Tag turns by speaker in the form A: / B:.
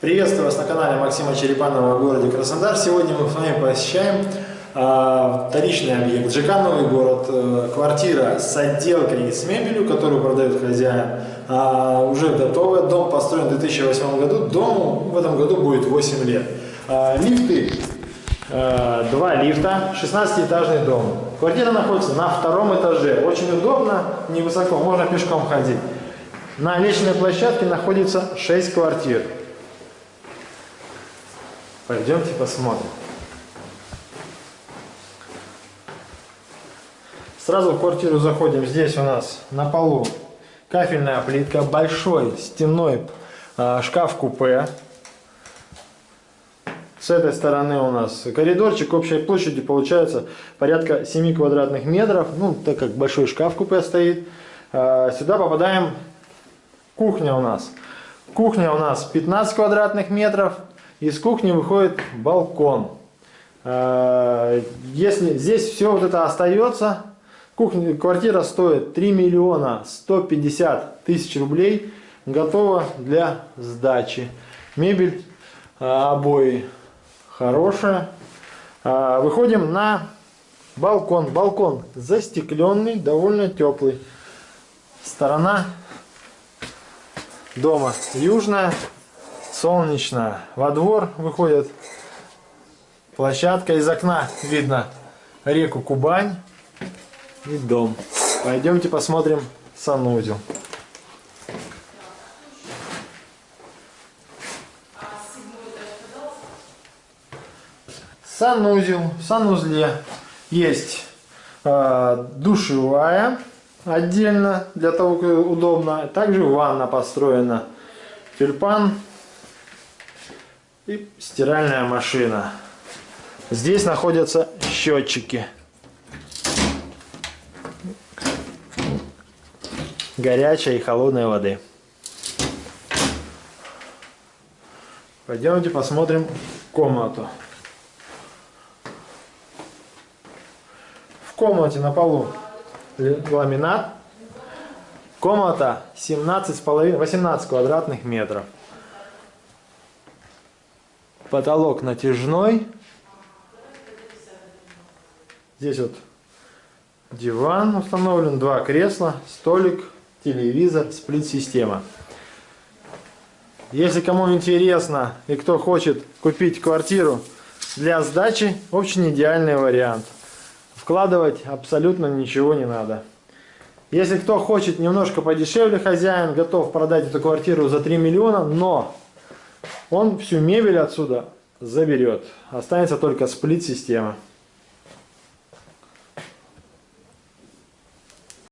A: Приветствую вас на канале Максима Черепанова в городе Краснодар. Сегодня мы с вами посещаем э, вторичный объект ЖК Новый город. Э, квартира с отделкой и с мебелью, которую продает хозяин. Э, уже готовая. Дом построен в 2008 году. Дому в этом году будет 8 лет. Э, лифты. Э, два лифта. 16-этажный дом. Квартира находится на втором этаже. Очень удобно, невысоко. Можно пешком ходить. На личной площадке находится 6 квартир. Пойдемте посмотрим. Сразу в квартиру заходим. Здесь у нас на полу кафельная плитка, большой стенной э, шкаф-купе. С этой стороны у нас коридорчик общей площади получается порядка 7 квадратных метров. Ну, так как большой шкаф-купе стоит. Э, сюда попадаем кухня у нас. Кухня у нас 15 квадратных метров. Из кухни выходит балкон. Э, если здесь все вот это остается, кухня, квартира стоит 3 миллиона 150 тысяч рублей, готова для сдачи. Мебель, э, обои хорошая. Э, выходим на балкон. Балкон застекленный, довольно теплый. Сторона дома южная солнечно. Во двор выходит площадка. Из окна видно реку Кубань и дом. Пойдемте посмотрим санузел. Санузел. В санузле есть э, душевая отдельно, для того, как удобно. Также ванна построена. Тюльпан и стиральная машина. Здесь находятся счетчики. Горячей и холодной воды. Пойдемте посмотрим комнату. В комнате на полу ламинат. Комната 17,5, 18 квадратных метров. Потолок натяжной. Здесь вот диван установлен, два кресла, столик, телевизор, сплит-система. Если кому интересно и кто хочет купить квартиру для сдачи, очень идеальный вариант. Вкладывать абсолютно ничего не надо. Если кто хочет немножко подешевле, хозяин готов продать эту квартиру за 3 миллиона, но он всю мебель отсюда заберет. Останется только сплит-система.